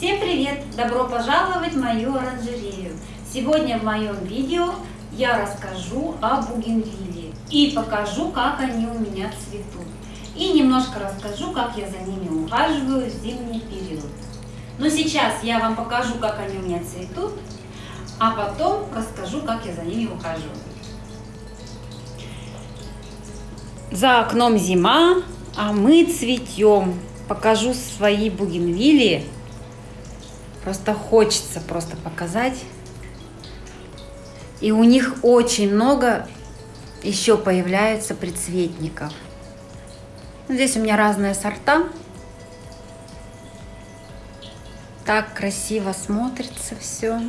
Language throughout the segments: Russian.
Всем привет! Добро пожаловать в мою оранжерею! Сегодня в моем видео я расскажу о бугенвилле и покажу, как они у меня цветут. И немножко расскажу, как я за ними ухаживаю в зимний период. Но сейчас я вам покажу, как они у меня цветут, а потом расскажу, как я за ними ухаживаю. За окном зима, а мы цветем. Покажу свои бугенвилли. Просто хочется просто показать. И у них очень много еще появляется предцветников. Здесь у меня разные сорта. Так красиво смотрится все.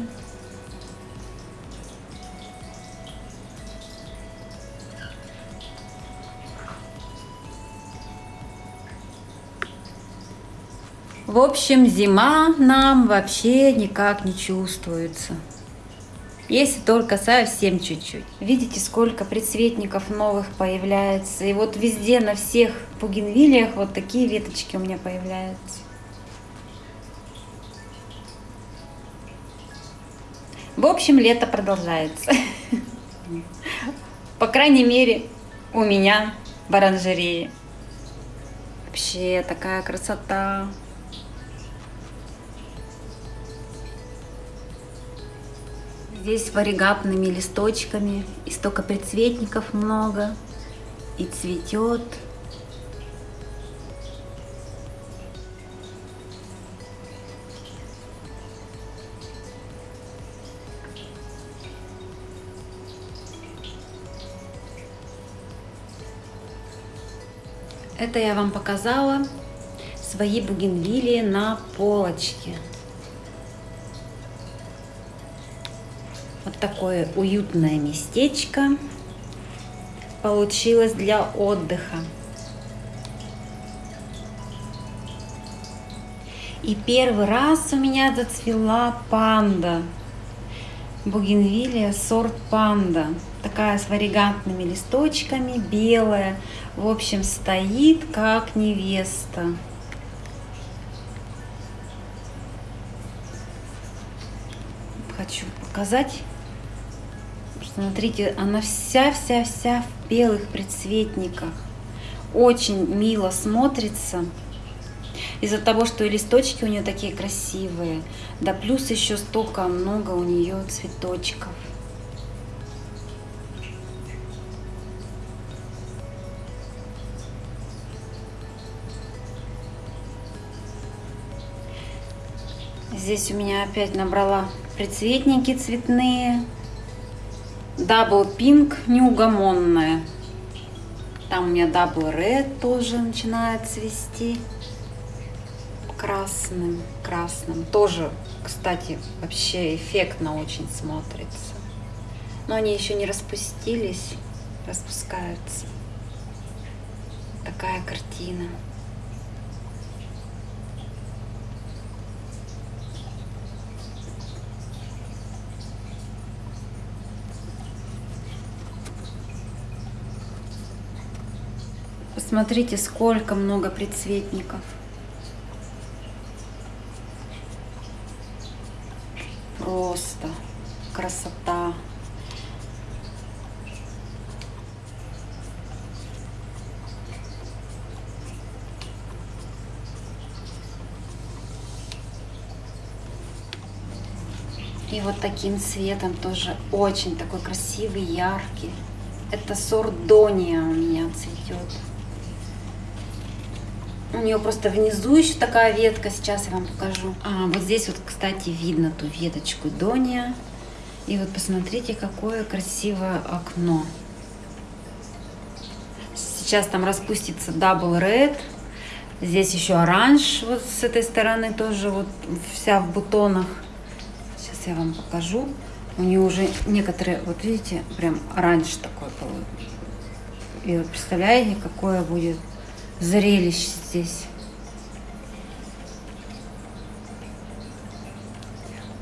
В общем, зима нам вообще никак не чувствуется. Если только совсем чуть-чуть. Видите, сколько предцветников новых появляется. И вот везде, на всех бугенвилиях вот такие веточки у меня появляются. В общем, лето продолжается. По крайней мере, у меня в оранжерее. Вообще такая красота. Здесь варигатными листочками, и столько предцветников много, и цветет. Это я вам показала свои бугенвилии на полочке. Вот такое уютное местечко получилось для отдыха. И первый раз у меня зацвела панда. Бугенвилия сорт панда. Такая с варигантными листочками, белая. В общем, стоит как невеста. Хочу показать. Смотрите, она вся-вся-вся в белых предцветниках. Очень мило смотрится. Из-за того, что и листочки у нее такие красивые. Да плюс еще столько много у нее цветочков. Здесь у меня опять набрала предцветники цветные. Double Pink неугомонная. Там у меня double red тоже начинает цвести. Красным, красным. Тоже, кстати, вообще эффектно очень смотрится. Но они еще не распустились, распускаются. Такая картина. Посмотрите, сколько много предцветников. Просто красота. И вот таким цветом тоже очень такой красивый, яркий. Это сорт Дония у меня цветет. У нее просто внизу еще такая ветка, сейчас я вам покажу. А, вот здесь вот, кстати, видно ту веточку Дония. И вот посмотрите, какое красивое окно. Сейчас там распустится Double Red. Здесь еще оранж вот с этой стороны тоже вот вся в бутонах. Сейчас я вам покажу. У нее уже некоторые, вот видите, прям оранж такой был. И вот представляете, какое будет зрелище здесь.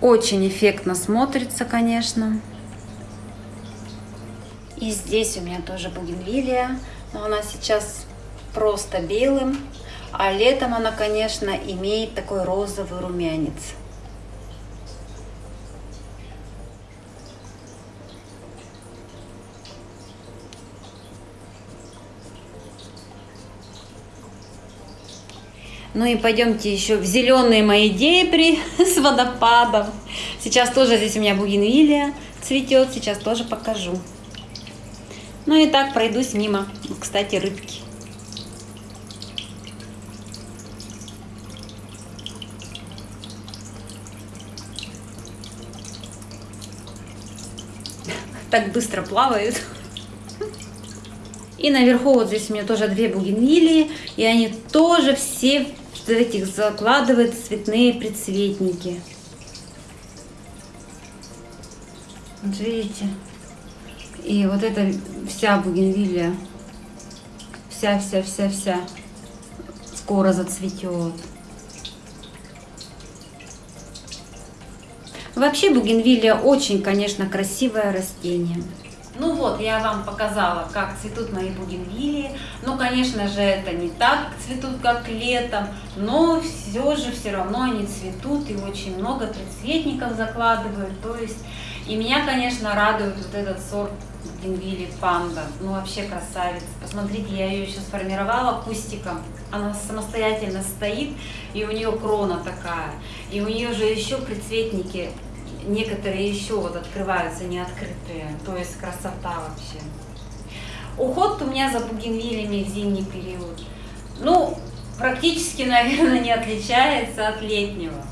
Очень эффектно смотрится, конечно. И здесь у меня тоже бугенвилия, но она сейчас просто белым. А летом она, конечно, имеет такой розовый румянец. Ну и пойдемте еще в зеленые мои дебри с водопадом. Сейчас тоже здесь у меня бугенвилия цветет, сейчас тоже покажу. Ну и так пройдусь мимо, кстати, рыбки. Так быстро плавают. И наверху вот здесь у меня тоже две бугенвилии, и они тоже все в этих закладывают цветные предцветники. Вот видите? И вот эта вся бугенвилия, вся-вся-вся-вся скоро зацветет. Вообще бугенвилия очень, конечно, красивое растение. Ну вот, я вам показала, как цветут мои бугенвилии. Ну, конечно же, это не так цветут, как летом, но все же все равно они цветут и очень много предцветников закладывают. То есть, и меня, конечно, радует вот этот сорт бугенвилии панда. Ну, вообще красавец. Посмотрите, я ее еще сформировала кустиком. Она самостоятельно стоит, и у нее крона такая. И у нее же еще предцветники некоторые еще вот открываются не открытые, то есть красота вообще. Уход у меня за бугенвиллями в зимний период, ну, практически, наверное, не отличается от летнего.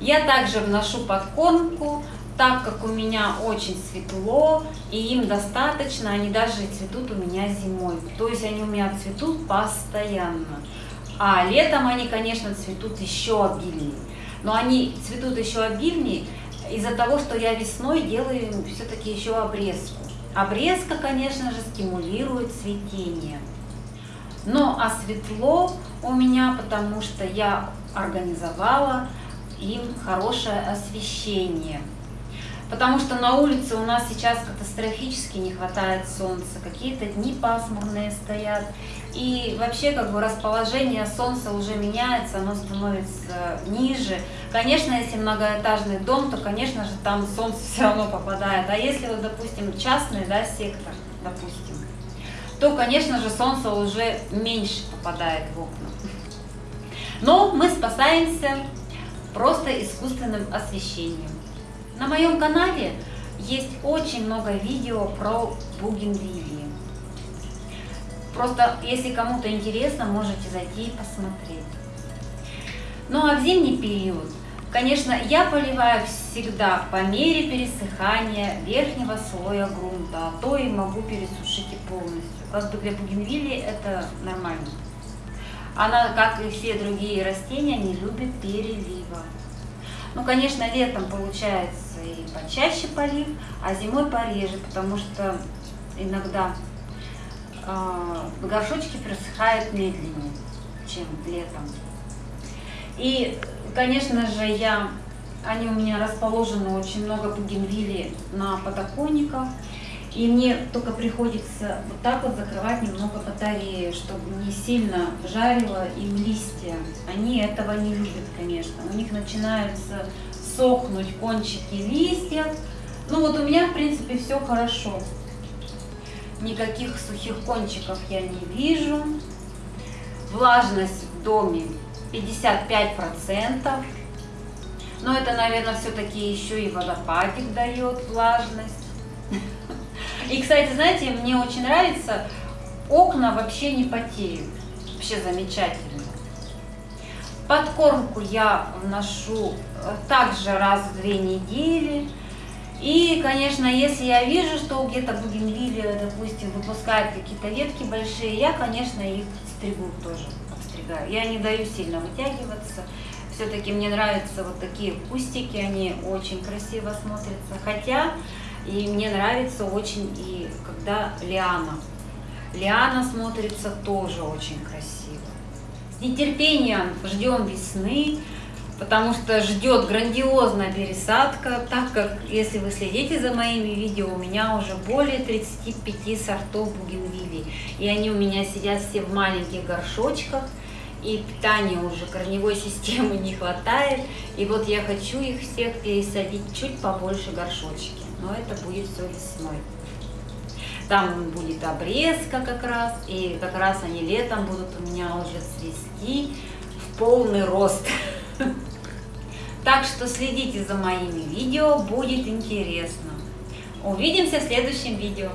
Я также вношу подкормку, так как у меня очень светло, и им достаточно, они даже цветут у меня зимой. То есть они у меня цветут постоянно. А летом они, конечно, цветут еще обильнее но они цветут еще обильнее из-за того, что я весной делаю все-таки еще обрезку. Обрезка, конечно же, стимулирует цветение. Но а светло у меня, потому что я организовала им хорошее освещение. Потому что на улице у нас сейчас катастрофически не хватает солнца, какие-то дни пасмурные стоят. И вообще как бы расположение солнца уже меняется, оно становится ниже. Конечно, если многоэтажный дом, то, конечно же, там солнце все равно попадает. А если вот, допустим, частный да, сектор, допустим, то, конечно же, солнце уже меньше попадает в окна. Но мы спасаемся просто искусственным освещением. На моем канале есть очень много видео про бугенвилии. Просто, если кому-то интересно, можете зайти и посмотреть. Ну а в зимний период, конечно, я поливаю всегда по мере пересыхания верхнего слоя грунта, а то и могу пересушить и полностью. Как бы для бугенвилии это нормально. Она, как и все другие растения, не любит перелива. Ну, конечно, летом получается и почаще полив, а зимой пореже, потому что иногда э, горшочки просыхают медленнее, чем летом. И, конечно же, я, они у меня расположены очень много бугенвилли на подоконниках. И мне только приходится вот так вот закрывать немного батареи, чтобы не сильно жарило им листья. Они этого не любят, конечно. У них начинаются сохнуть кончики листьев. Ну вот у меня, в принципе, все хорошо. Никаких сухих кончиков я не вижу. Влажность в доме 55%. Но это, наверное, все-таки еще и водопадик дает влажность. И, кстати, знаете, мне очень нравится, окна вообще не потеют. Вообще замечательно. Подкормку я вношу э, также раз в две недели. И, конечно, если я вижу, что где-то бугенвилия, допустим, выпускает какие-то ветки большие, я, конечно, их стригу тоже, обстригаю. Я не даю сильно вытягиваться. Все-таки мне нравятся вот такие кустики, они очень красиво смотрятся. Хотя и мне нравится очень и когда лиана. Лиана смотрится тоже очень красиво. С нетерпением ждем весны, потому что ждет грандиозная пересадка, так как, если вы следите за моими видео, у меня уже более 35 сортов бугенвилий. И они у меня сидят все в маленьких горшочках. И питания уже корневой системы не хватает. И вот я хочу их всех пересадить чуть побольше горшочки, но это будет все весной. Там будет обрезка как раз, и как раз они летом будут у меня уже цвести в полный рост. Так что следите за моими видео, будет интересно. Увидимся в следующем видео.